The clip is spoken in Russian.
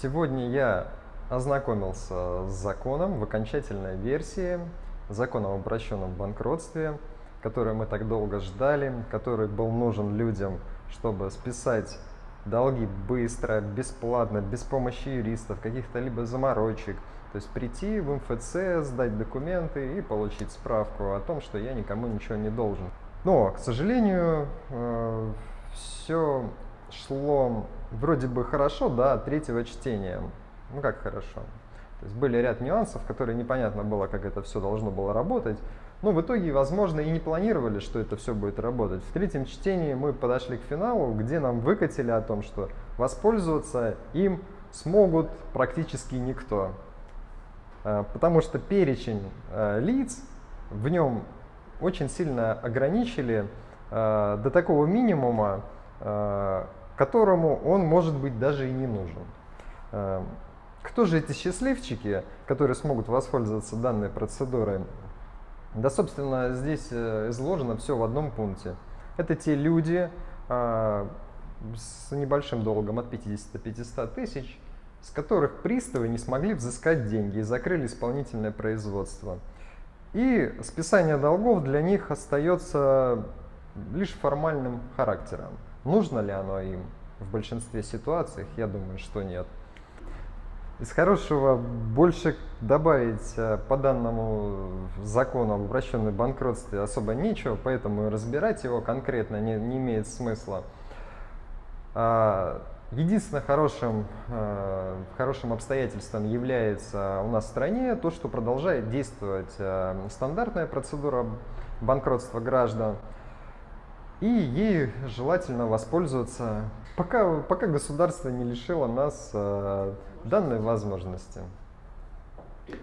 Сегодня я ознакомился с законом в окончательной версии, законом об обращенном банкротстве, который мы так долго ждали, который был нужен людям, чтобы списать долги быстро, бесплатно, без помощи юристов, каких-то либо заморочек. То есть прийти в МФЦ, сдать документы и получить справку о том, что я никому ничего не должен. Но, к сожалению, э, все шло вроде бы хорошо до третьего чтения. Ну как хорошо. То есть были ряд нюансов, которые непонятно было, как это все должно было работать. Но в итоге, возможно, и не планировали, что это все будет работать. В третьем чтении мы подошли к финалу, где нам выкатили о том, что воспользоваться им смогут практически никто. А, потому что перечень а, лиц в нем очень сильно ограничили а, до такого минимума, которому он может быть даже и не нужен. Кто же эти счастливчики, которые смогут воспользоваться данной процедурой? Да, собственно, здесь э, изложено все в одном пункте. Это те люди а, с небольшим долгом от 50 до 500 тысяч, с которых приставы не смогли взыскать деньги и закрыли исполнительное производство. И списание долгов для них остается лишь формальным характером. Нужно ли оно им в большинстве ситуаций? Я думаю, что нет. Из хорошего больше добавить э, по данному закону об обращенном банкротстве особо нечего, поэтому разбирать его конкретно не, не имеет смысла. А, единственным хорошим, э, хорошим обстоятельством является у нас в стране то, что продолжает действовать э, стандартная процедура банкротства граждан, и ей желательно воспользоваться, пока, пока государство не лишило нас данной возможности.